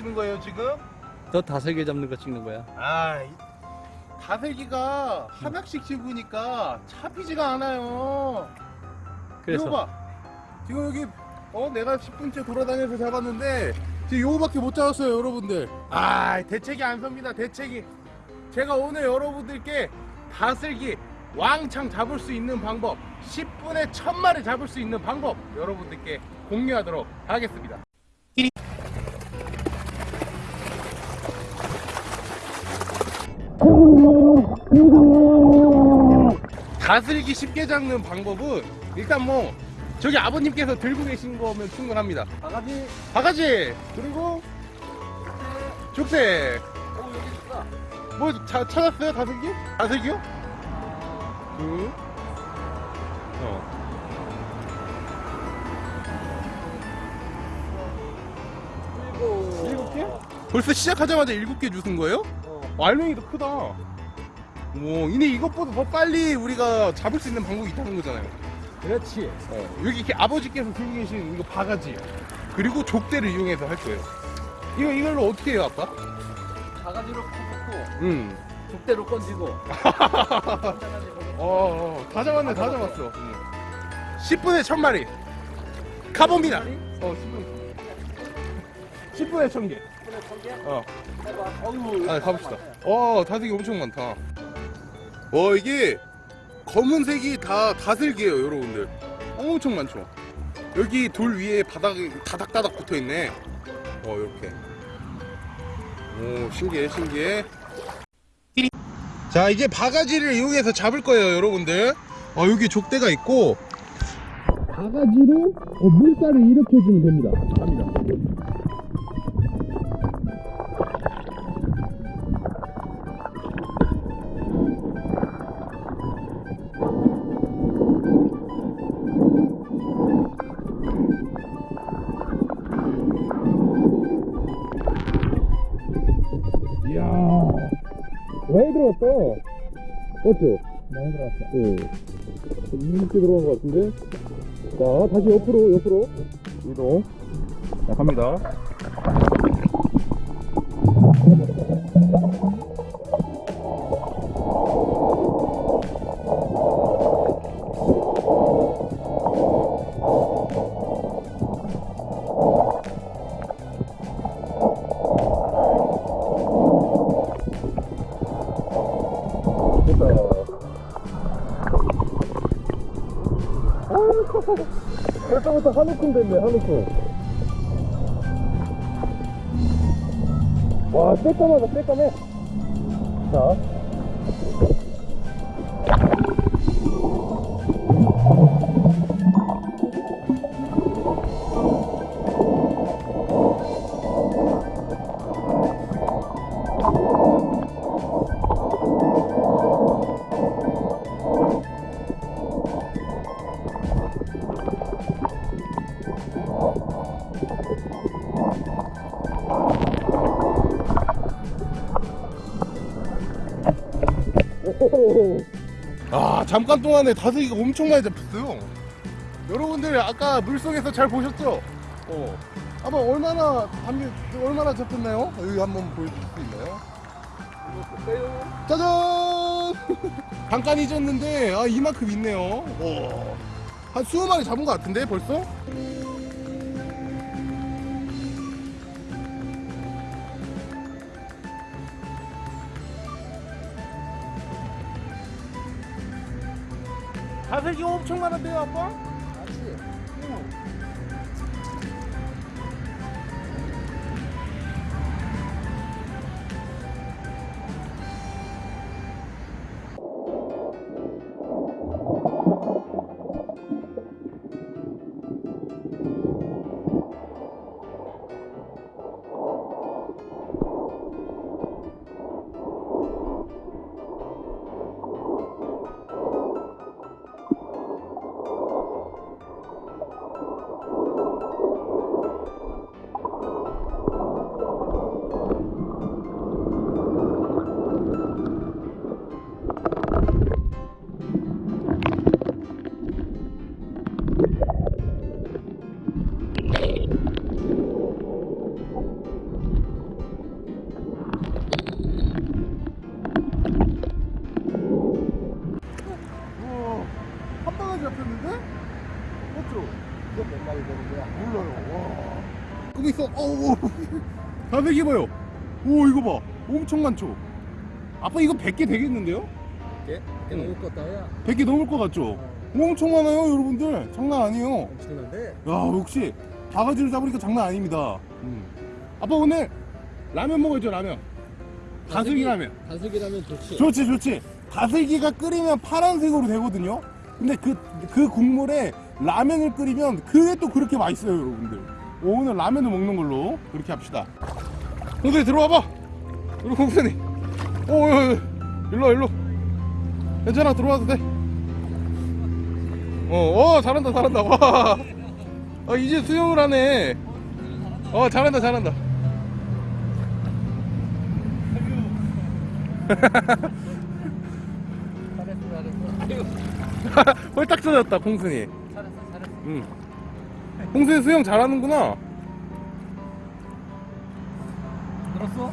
찍으시는 거예요 지금? 저 다슬기 잡는 거 찍는 거야. 아, 이 다슬기가 하나씩 집으니까 잡히지가 않아요. 그래서 이거 봐. 지금 여기 어 내가 10분째 돌아다녀서 잡았는데 지금 요거밖에 못 잡았어요, 여러분들. 아, 대책이 안 섭니다. 대책이. 제가 오늘 여러분들께 다슬기 왕창 잡을 수 있는 방법, 10분에 1000마리 잡을 수 있는 방법 여러분들께 공유하도록 하겠습니다. 다슬기 쉽게 잡는 방법은 일단 뭐 저기 아버님께서 들고 계신 거면 충분합니다. 바가지 바가지 그리고 족대 어 여기 있다 뭐 자, 찾았어요 다슬기? 다슬기요? 그 어. 그리고 일곱 개? 벌써 시작하자마자 일곱 개 주신 거예요? 어, 알맹이도 크다. 오, 이제 이것보다 더 빨리 우리가 잡을 수 있는 방법이 있다는 거잖아요. 그렇지 어, 여기 이렇게 아버지께서 들고 계신 이거 바가지 그리고 족대를 이용해서 할 거예요. 이거 이걸로 어떻게 해요, 아빠? 바가지로 퍼붓고 음. 족대로 건지고 어, 어, 다 잡았네, 다 잡았어. 음. 10분에 1000마리. 가봅니다. 어, 10분. 10분에 1000개. 어. 아, 가봅시다. 어, 다슬기 엄청 많다. 와, 이게 검은색이 다 다슬기예요, 여러분들. 엄청 많죠. 여기 돌 위에 바닥이 다닥다닥 붙어 있네. 어, 이렇게. 오, 신기해, 신기해. 자, 이제 바가지를 이용해서 잡을 거예요, 여러분들. 어, 여기 족대가 있고. 바가지로 어, 물살을 일으켜 주면 됩니다. 갑니다. 들어왔다. 맞죠? 많이 들어왔어 네. 이렇게 들어간 것 같은데. 자, 다시 옆으로, 옆으로. 이동. 자, 갑니다. 벌써부터 한우큼 됐네, 한우큼. 와, 새까마다 새까매. 자. 아 잠깐 동안에 다슬기가 엄청 많이 잡혔어요 여러분들 아까 물속에서 잘 보셨죠? 어 아마 얼마나 담비 얼마나 잡혔나요? 여기 한번 보여줄 수 있나요? 짜잔 잠깐 잊었는데 아 이만큼 있네요 오. 한 20마리 잡은 것 같은데 벌써? 다슬기 엄청 많은데요 아빠? 어, 그렇죠. 아, 거기 있어. 어우. 담배 입어요. 오, 이거 봐. 엄청 많죠? 아빠 이거 100개 되겠는데요? 100개? 넣을 것 100개 넘을 것 같죠? 어. 엄청 많아요 여러분들. 장난 아니에요. 엄청난데 야 역시 바가지를 잡으니까 장난 아닙니다. 음. 아빠 오늘 라면 먹어야죠 라면. 다슬기 라면. 다슬기 라면 좋지 좋지 좋지. 다슬기가 끓이면 파란색으로 되거든요. 근데 그 그 국물에 라면을 끓이면 그게 또 그렇게 맛있어요 여러분들. 오, 오늘 라면을 먹는 걸로 그렇게 합시다. 공순이 들어와봐. 우리 공순이. 오, 일로 와, 일로. 괜찮아 들어와도 돼. 어, 어 잘한다 잘한다. 와. 어, 이제 수영을 하네. 어 잘한다 잘한다. 홀딱 젖었다 공순이. 잘했어 잘했어 응. 공순이 수영 잘하는구나. 들었어?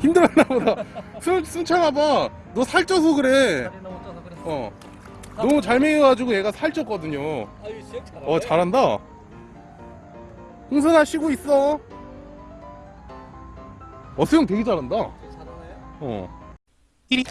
힘들었나 보다. 순, 순창아 봐. 너 살쪄서 그래. 어. 너무 잘 먹여가지고 얘가 살쪘거든요. 어, 잘한다. 홍순아 쉬고 있어. 어, 수영 되게 잘한다. 어.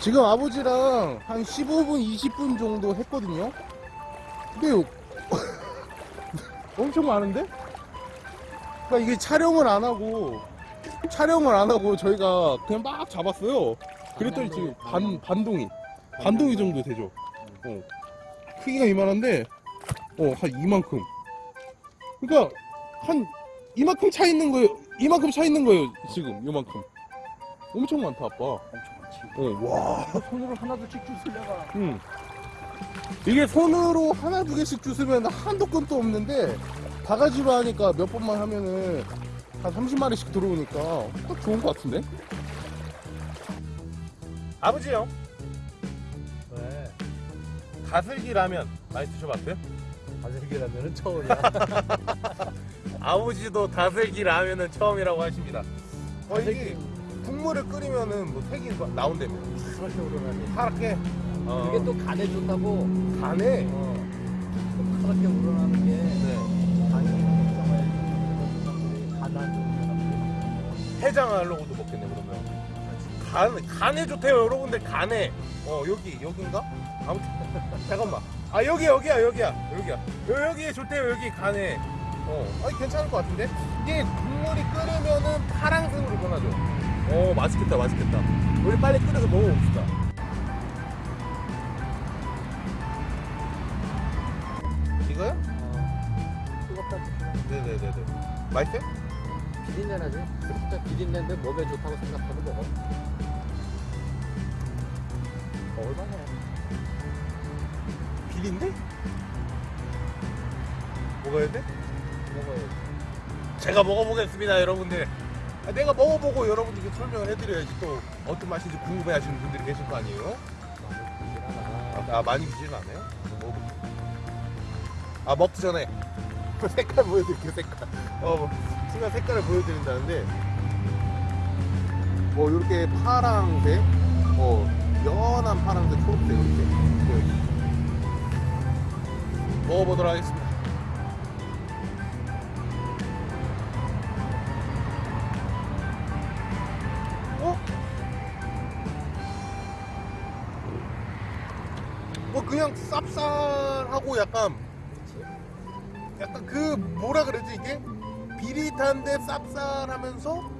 지금 아버지랑 한 15분, 20분 정도 했거든요. 근데 엄청 많은데? 그러니까 이게 촬영을 안 하고 촬영을 안 하고 저희가 그냥 막 잡았어요. 그랬더니 지금 반 반동이 반동이 정도 되죠. 어. 크기가 이만한데 어 한 이만큼. 그러니까 한 이만큼 차 있는 거예요. 이만큼 차 있는 거예요. 지금 요만큼. 엄청 많다 아빠. 엄청 많지 어, 와. 손으로 하나둘씩 주술래가 응. 이게 손으로 하나 두 개씩 주스면 한도 끝도 없는데 바가지로 하니까 몇 번만 하면은 한 30마리씩 들어오니까 딱 좋은 것 같은데? 아버지요. 왜? 다슬기 라면 많이 드셔봤어요? 다슬기 라면은 처음이야 아버지도 다슬기 라면은 처음이라고 하십니다. 어, 이게. 국물을 끓이면은 뭐 색이 나온다며. 그렇게 우러나니 파랗게. 어, 그게 또 간에 좋다고 간에. 어. 또 파랗게 우러나는 게 네. 간이 정말 간안 해장하려고도 먹겠네 그러면. 간 간에 좋대요 여러분들 간에. 어 여기 여긴가? 아무튼 잠깐만. 아 여기 여기야 여기야 여기야. 여, 여기 좋대요 여기 간에. 어, 아니 괜찮을 것 같은데? 이게 국물이 끓으면은 파랑색으로 변하죠. 어 맛있겠다 맛있겠다. 우리 빨리 끓여서 먹어봅시다. 이거요? 어. 뜨겁다 네네네네. 맛있어요? 비린내 나지? 진짜 비린내인데 몸에 좋다고 생각하고 먹어 먹을만 해 비린데? 먹어야 돼? 먹어야지 제가 먹어보겠습니다, 여러분들. 아, 내가 먹어보고 여러분들께 설명을 해드려야지 또 어떤 맛인지 궁금해하시는 분들이 계실 거 아니에요? 아, 아, 많이 비지는 않아요? 아 먹기 전에 색깔 보여드릴게요, 색깔. 어, 뭐, 순간 색깔을 보여드린다는데, 뭐 이렇게 파랑색, 어 연한 파랑색, 초록색 이렇게 보여요. 먹어보도록 하겠습니다. 어? 뭐 그냥 쌉쌀하고 약간 약간 그 뭐라 그러지 이게 비릿한데 쌉쌀하면서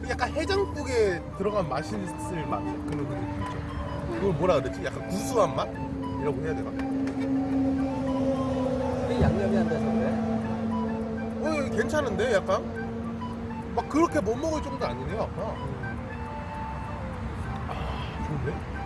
그 약간 해장국에 들어간 맛있을 맛 그런 느낌 있죠. 그걸 뭐라 그러지? 약간 구수한 맛? 이라고 해야 되나? 양념이 안 돼서 그래 어 괜찮은데 약간 막 그렇게 못 먹을 정도 아니네요 아까. 아 좋은데?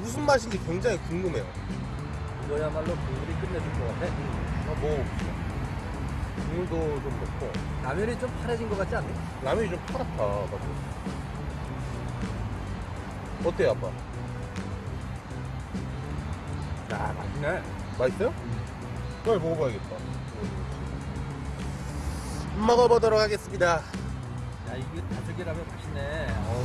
무슨 맛인지 굉장히 궁금해요. 이거야말로 국물이 끝내줄 것 같아 한번 먹어봅시다. 국물도 좀 넣고 라면이 좀 파래진 것 같지 않니? 라면이 좀 파랗다 맞아. 어때요 아빠? 야 맛있네 맛있어요? 그걸 먹어봐야겠다. 먹어보도록 하겠습니다. 야 이게 다슬기라면 맛있네. 어우.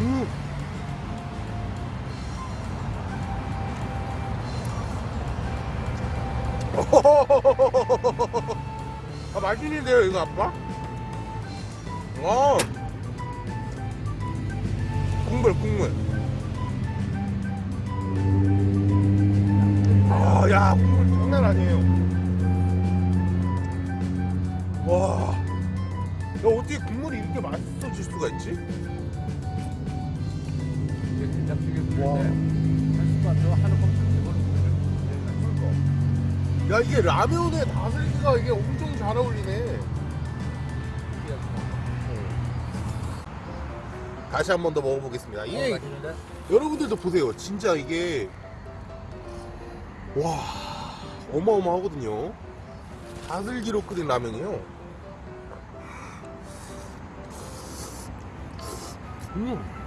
음. 아 맛있는데요 이거 아빠? 와 국물 국물 아야 국물 장난 아니에요 와 야, 어떻게 국물이 이렇게 맛있어질 수가 있지? 야 이게 라면에 다슬기가 이게 엄청 잘 어울리네 다시 한 번 더 먹어보겠습니다 이게 맛있는데? 여러분들도 보세요 진짜 이게 와 어마어마하거든요 다슬기로 끓인 라면이요 음.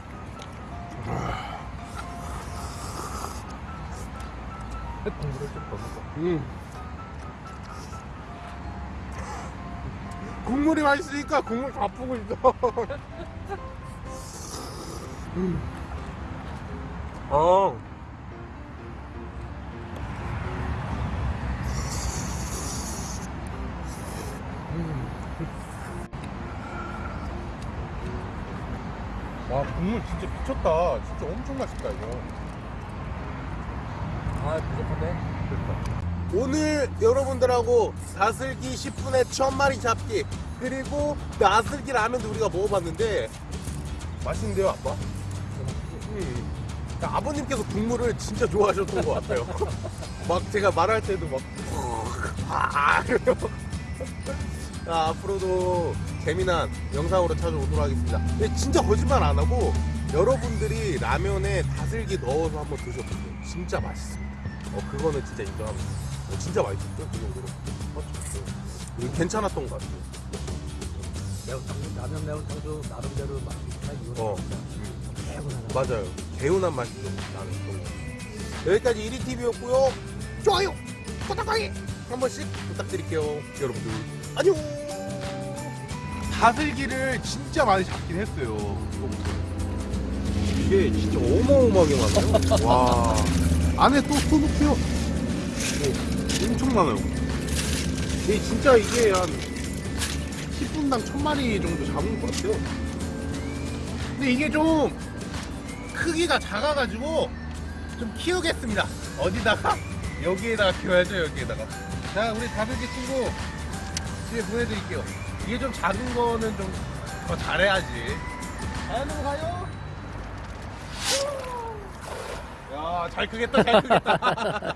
국물을 좀더 넣어. 음. 국물이 맛있으니까 국물 다 푸고 있어. 음. 아. 와 국물 진짜 미쳤다. 진짜 엄청 맛있다 이거. 아, 부족한데? 오늘 여러분들하고 다슬기 10분에 천 마리 잡기 그리고 나슬기 라면도 우리가 먹어봤는데 맛있는데요 아빠? 음. 아버님께서 국물을 진짜 좋아하셨던 것 같아요 막 제가 말할 때도 막 아. 자, 앞으로도 재미난 영상으로 찾아오도록 하겠습니다 진짜 거짓말 안 하고 여러분들이 라면에 다슬기 넣어서 한번 드셔보세요 진짜 맛있습니다 어 그거는 진짜 인정합니다 어, 진짜 맛있었죠 그 정도로. 맞죠 괜찮았던 것 같아요. 매운탕, 라면 매운탕도 나름대로 맛있구나. 이거 어. 개운하네. 맞아요. 개운한 맛이죠 나는 그런 거. 여기까지 1위TV였고요. 좋아요 구독하기 한 번씩 부탁드릴게요. 여러분들 안녕! 다슬기를 진짜 많이 잡긴 했어요 이게 진짜 어마어마하게 많아요. 와. 안에 또 오, 엄청 많아요. 이게 진짜 이게 한 10분당 1000마리 정도 잡은 것 같아요. 근데 이게 좀 크기가 작아가지고 좀 키우겠습니다. 어디다가? 여기에다가 키워야죠 여기에다가. 자 우리 다슬기 친구 집에 보내드릴게요. 이게 좀 작은 거는 좀 더 잘해야지. 자 넘어가요. 야잘 크겠다 잘 크겠다